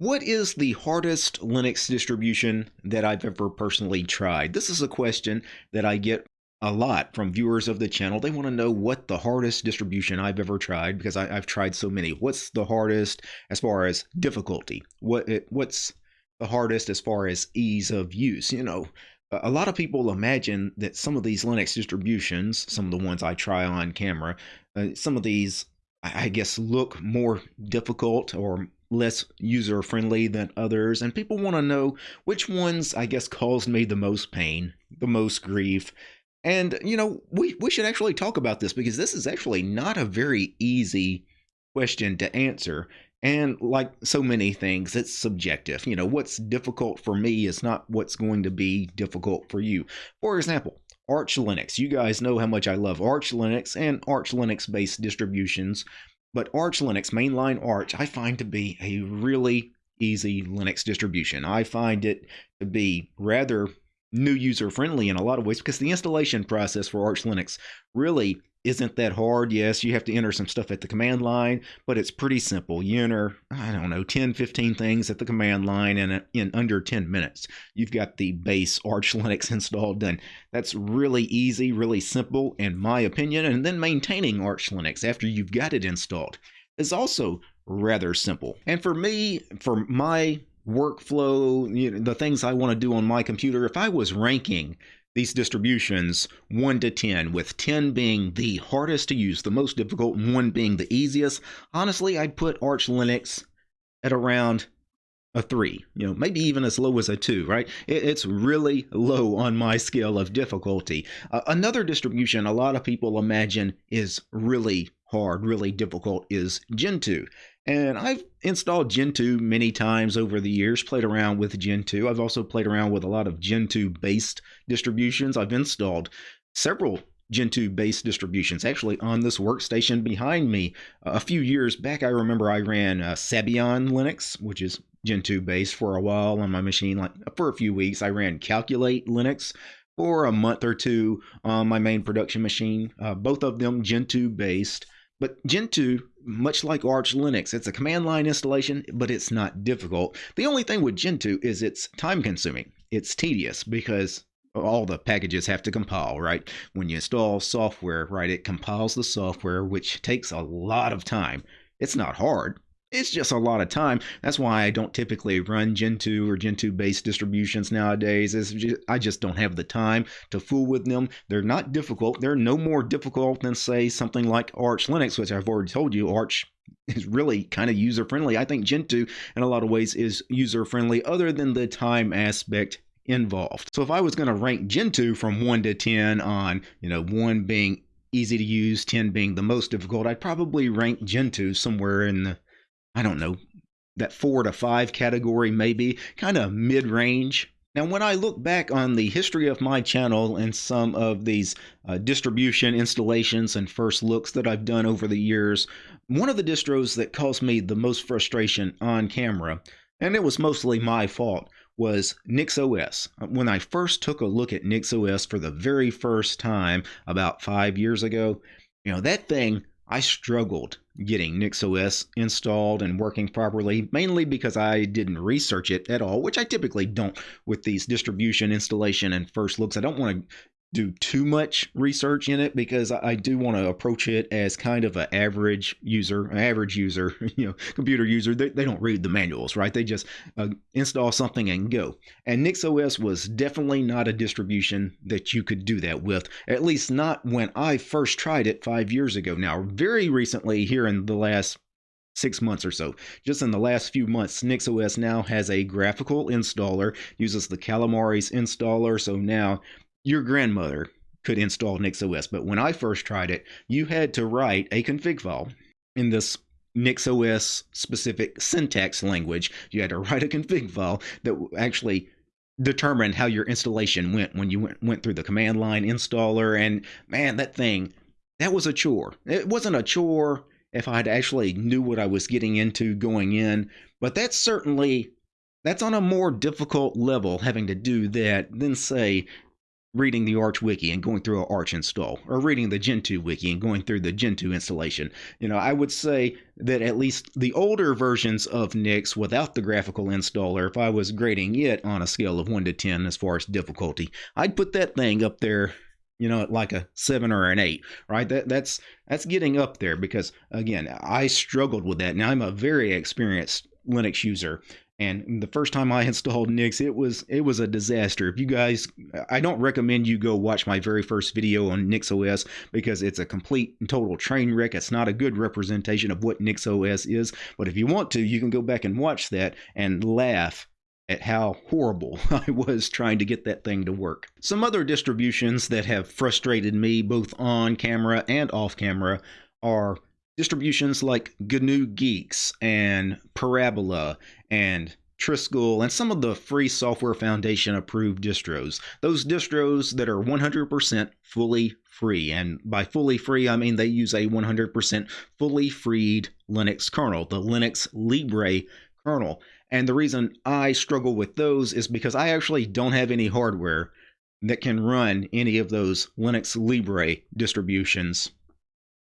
What is the hardest Linux distribution that I've ever personally tried? This is a question that I get a lot from viewers of the channel. They want to know what the hardest distribution I've ever tried because I, have tried so many. What's the hardest as far as difficulty? What it, what's the hardest as far as ease of use? You know, a lot of people imagine that some of these Linux distributions, some of the ones I try on camera, uh, some of these I guess look more difficult or less user friendly than others, and people want to know which ones, I guess, caused me the most pain, the most grief. And, you know, we, we should actually talk about this because this is actually not a very easy question to answer. And like so many things, it's subjective. You know, what's difficult for me is not what's going to be difficult for you. For example, Arch Linux. You guys know how much I love Arch Linux and Arch Linux based distributions. But Arch Linux, mainline Arch, I find to be a really easy Linux distribution. I find it to be rather new user friendly in a lot of ways because the installation process for Arch Linux really isn't that hard. Yes, you have to enter some stuff at the command line, but it's pretty simple. You enter, I don't know, 10, 15 things at the command line, and in under 10 minutes, you've got the base Arch Linux installed done. That's really easy, really simple, in my opinion. And then maintaining Arch Linux after you've got it installed is also rather simple. And for me, for my workflow, you know, the things I want to do on my computer, if I was ranking these distributions 1 to 10, with 10 being the hardest to use, the most difficult, and 1 being the easiest, honestly, I'd put Arch Linux at around a 3, you know, maybe even as low as a 2, right? it's really low on my scale of difficulty. Uh, another distribution a lot of people imagine is really hard, really difficult is Gentoo. And I've installed Gentoo many times over the years, played around with Gentoo. I've also played around with a lot of Gentoo based distributions. I've installed several Gentoo based distributions actually on this workstation behind me. A few years back, I remember I ran uh, Linux, which is Gentoo based for a while on my machine. Like for a few weeks, I ran Calculate Linux for a month or two on my main production machine. Uh, both of them Gentoo based. But Gentoo, much like Arch Linux, it's a command line installation, but it's not difficult. The only thing with Gentoo is it's time consuming. It's tedious because all the packages have to compile, right? When you install software, right, it compiles the software, which takes a lot of time. It's not hard, it's just a lot of time. That's why I don't typically run Gentoo or Gentoo based distributions nowadays. Just, I just don't have the time to fool with them. They're not difficult. They're no more difficult than, say, something like Arch Linux, which I've already told you, Arch is really kind of user friendly. I think Gentoo, in a lot of ways, is user friendly, other than the time aspect involved. So if I was going to rank Gentoo from 1 to 10 on, you know, 1 being easy to use, 10 being the most difficult, I'd probably rank Gentoo somewhere in the I don't know, that four to five category, maybe, kind of mid range. Now, when I look back on the history of my channel and some of these uh, distribution installations and first looks that I've done over the years, one of the distros that caused me the most frustration on camera, and it was mostly my fault, was NixOS. When I first took a look at NixOS for the very first time about five years ago, you know, that thing I struggled getting NixOS installed and working properly, mainly because I didn't research it at all, which I typically don't with these distribution installation and first looks. I don't want to do too much research in it because I do want to approach it as kind of an average user, an average user, you know, computer user. They, they don't read the manuals, right? They just uh, install something and go. And NixOS was definitely not a distribution that you could do that with, at least not when I first tried it five years ago. Now, very recently, here in the last six months or so. Just in the last few months, NixOS now has a graphical installer, uses the Calamares installer. So now your grandmother could install NixOS, but when I first tried it, you had to write a config file in this NixOS specific syntax language. You had to write a config file that actually determined how your installation went when you went, went through the command line installer. And man, that thing, that was a chore. It wasn't a chore if I'd actually knew what I was getting into going in, but that's certainly that's on a more difficult level having to do that than say reading the Arch wiki and going through an Arch install, or reading the Gentoo wiki and going through the Gentoo installation. You know, I would say that at least the older versions of Nix without the graphical installer, if I was grading it on a scale of 1 to 10 as far as difficulty, I'd put that thing up there you know like a seven or an eight right that that's that's getting up there because again i struggled with that now i'm a very experienced linux user and the first time I installed Nix, it was it was a disaster. If you guys, I don't recommend you go watch my very first video on Nix OS because it's a complete and total train wreck. It's not a good representation of what Nix OS is. But if you want to, you can go back and watch that and laugh at how horrible I was trying to get that thing to work. Some other distributions that have frustrated me both on camera and off camera are distributions like GNU Guix and Parabola and Trisquel and some of the free Software Foundation approved distros. Those distros that are 100% fully free. And by fully free, I mean they use a 100% fully freed Linux kernel, the Linux Libre kernel. And the reason I struggle with those is because I actually don't have any hardware that can run any of those Linux Libre distributions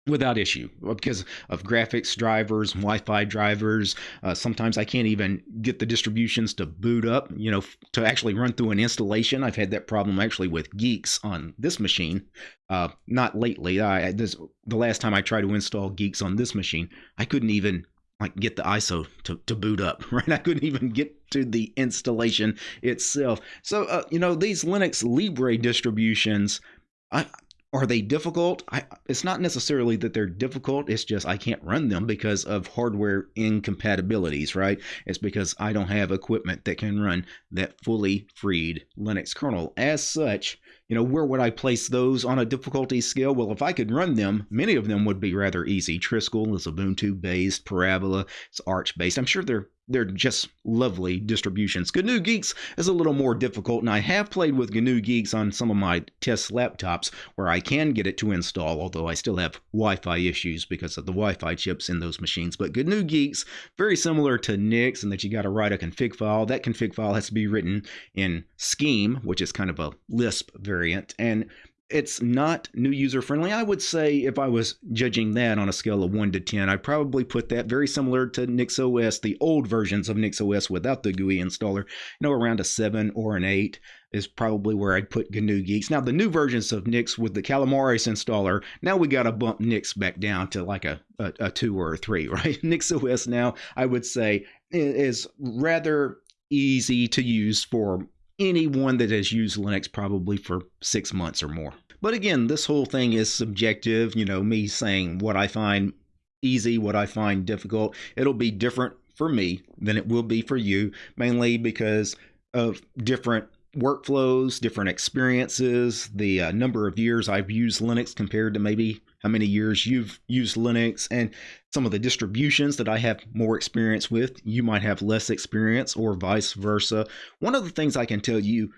without issue because of graphics drivers wi-fi drivers. Uh, sometimes i can't even get the distributions to boot up you know to actually run through an installation. I've had that problem actually with Guix on this machine uh, not lately. I, this, the last time i tried to install Guix on this machine i couldn't even like get the iso to, to boot up right? I couldn't even get to the installation itself. So uh, you know these linux libre distributions I, are they difficult? I, it's not necessarily that they're difficult. It's just I can't run them because of hardware incompatibilities, right? It's because I don't have equipment that can run that fully freed Linux kernel. As such, you know, where would I place those on a difficulty scale? Well, if I could run them, many of them would be rather easy. Trisquel is a Ubuntu based, Parabola is Arch based. I'm sure they're they're just lovely distributions. GNU Guix is a little more difficult, and I have played with GNU Guix on some of my test laptops where I can get it to install, although I still have Wi-Fi issues because of the Wi-Fi chips in those machines. But GNU Guix, very similar to Nix in that you got to write a config file. That config file has to be written in Scheme, which is kind of a Lisp variant, and it's not new user friendly. I would say if I was judging that on a scale of 1 to 10, I'd probably put that very similar to NixOS, the old versions of NixOS without the GUI installer, you know, around a 7 or an 8 is probably where I'd put GNU Guix. Now, the new versions of Nix with the Calamares installer, now we got to bump Nix back down to like a, a, a 2 or a 3, right? NixOS now, I would say, is rather easy to use for anyone that has used Linux probably for six months or more. But again, this whole thing is subjective. You know, me saying what I find easy, what I find difficult. It'll be different for me than it will be for you, mainly because of different workflows, different experiences, the uh, number of years I've used Linux compared to maybe how many years you've used Linux, and some of the distributions that I have more experience with, you might have less experience, or vice versa. One of the things I can tell you,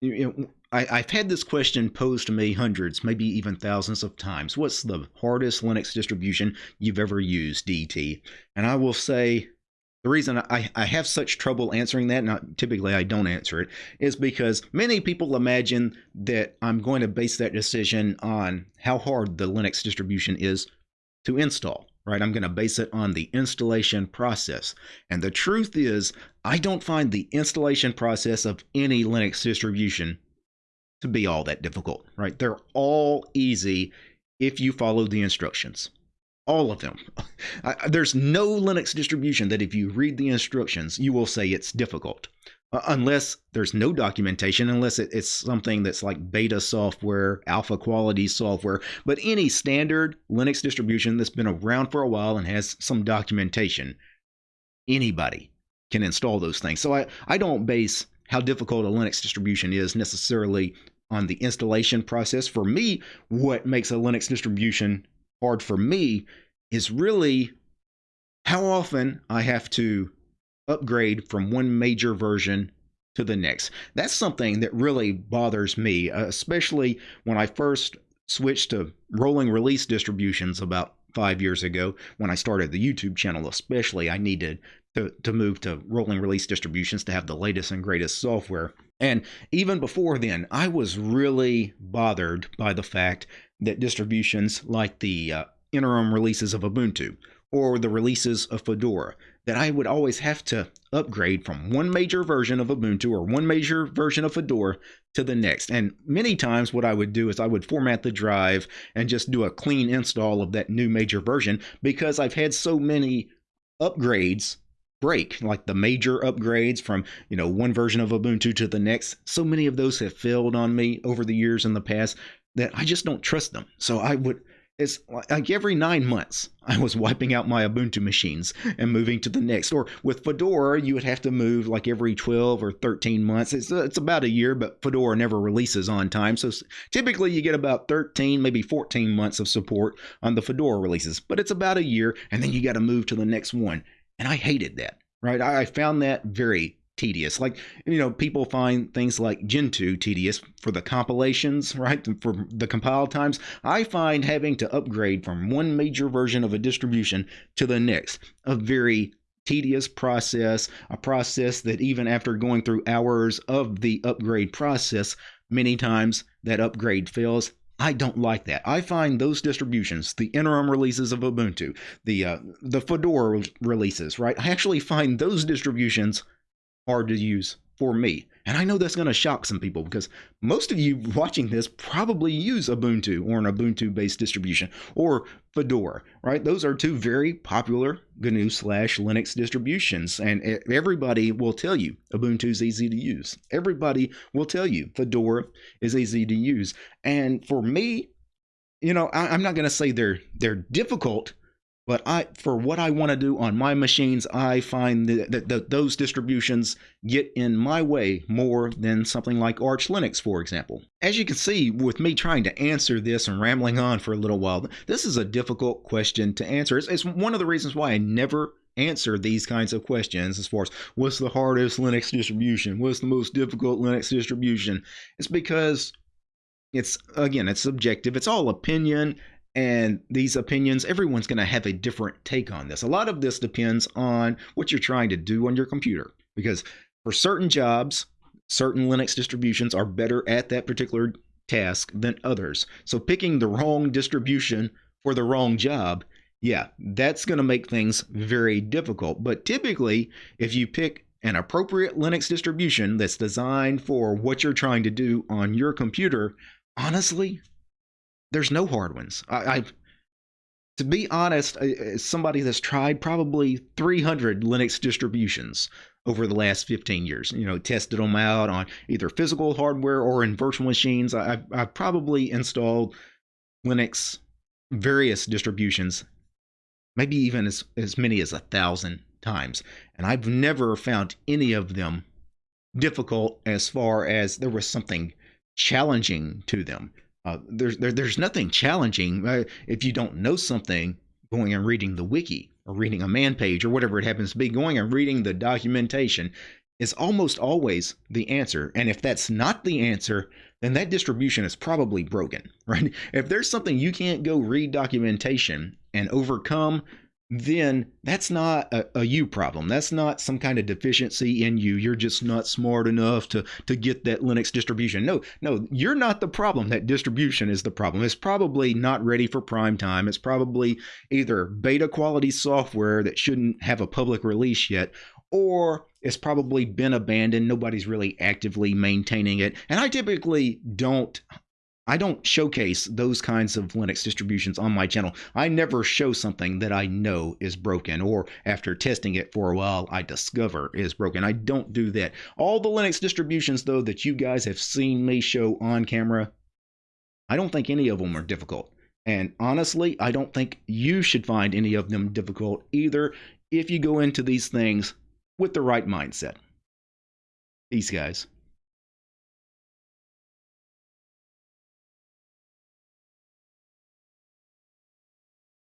you know, I, have had this question posed to me hundreds, maybe even thousands of times. What's the hardest Linux distribution you've ever used, DT? And I will say the reason I, I have such trouble answering that, not typically I don't answer it, is because many people imagine that I'm going to base that decision on how hard the Linux distribution is to install, right? I'm going to base it on the installation process. And the truth is, I don't find the installation process of any Linux distribution to be all that difficult, right? They're all easy if you follow the instructions all of them. I, there's no Linux distribution that if you read the instructions, you will say it's difficult. Uh, unless there's no documentation, unless it, it's something that's like beta software, alpha quality software. But any standard Linux distribution that's been around for a while and has some documentation, anybody can install those things. So I, I don't base how difficult a Linux distribution is necessarily on the installation process. For me, what makes a Linux distribution hard for me is really how often I have to upgrade from one major version to the next. That's something that really bothers me, uh, especially when I first switched to rolling release distributions about five years ago when I started the YouTube channel, especially. I needed to, to move to rolling release distributions to have the latest and greatest software. And even before then, I was really bothered by the fact that distributions like the uh, interim releases of Ubuntu or the releases of Fedora that I would always have to upgrade from one major version of Ubuntu or one major version of Fedora to the next. And many times, what I would do is I would format the drive and just do a clean install of that new major version because I've had so many upgrades break like the major upgrades from you know one version of ubuntu to the next so many of those have failed on me over the years in the past that i just don't trust them so i would it's like every nine months I was wiping out my Ubuntu machines and moving to the next. Or with Fedora, you would have to move like every 12 or 13 months. It's, uh, it's about a year, but Fedora never releases on time. So typically you get about 13, maybe 14 months of support on the Fedora releases, but it's about a year and then you got to move to the next one. And I hated that, right? I found that very tedious. Like, you know, people find things like Gentoo tedious for the compilations, right? For the compile times. I find having to upgrade from one major version of a distribution to the next a very tedious process, a process that even after going through hours of the upgrade process, many times that upgrade fails. I don't like that. I find those distributions, the interim releases of Ubuntu, the uh, the Fedora releases, right? I actually find those distributions hard to use for me. And I know that's going to shock some people because most of you watching this probably use Ubuntu or an Ubuntu based distribution or Fedora, right? Those are two very popular GNU slash Linux distributions. And everybody will tell you Ubuntu is easy to use. Everybody will tell you Fedora is easy to use. And for me, you know, I, am not going to say they're they're difficult but I, for what I want to do on my machines, I find that, that, those distributions get in my way more than something like Arch Linux, for example. As you can see, with me trying to answer this and rambling on for a little while, this is a difficult question to answer. It's, it's one of the reasons why I never answer these kinds of questions as far as what's the hardest Linux distribution, what's the most difficult Linux distribution. It's because it's again it's subjective it's all opinion and these opinions, everyone's going to have a different take on this. A lot of this depends on what you're trying to do on your computer, because for certain jobs, certain Linux distributions are better at that particular task than others. So picking the wrong distribution for the wrong job, yeah, that's going to make things very difficult. But typically, if you pick an appropriate Linux distribution that's designed for what you're trying to do on your computer, honestly, there's no hard ones. I, I to be honest, as somebody that's tried probably 300 Linux distributions over the last 15 years, you know, tested them out on either physical hardware or in virtual machines. I've, I've probably installed Linux various distributions, maybe even as, as many as a thousand times. And I've never found any of them difficult as far as there was something challenging to them. Uh, there's there, there's nothing challenging if you don't know something. Going and reading the wiki or reading a man page or whatever it happens to be, going and reading the documentation is almost always the answer. And if that's not the answer, then that distribution is probably broken, right? If there's something you can't go read documentation and overcome, then that's not a, a, you problem. That's not some kind of deficiency in you. You're just not smart enough to, to get that Linux distribution. No, no, you're not the problem. That distribution is the problem. It's probably not ready for prime time. It's probably either beta quality software that shouldn't have a public release yet, or it's probably been abandoned. Nobody's really actively maintaining it. And I typically don't I don't showcase those kinds of Linux distributions on my channel. I never show something that I know is broken or after testing it for a while I discover is broken. I don't do that. All the Linux distributions though that you guys have seen me show on camera, I don't think any of them are difficult. And honestly, I don't think you should find any of them difficult either if you go into these things with the right mindset. These guys.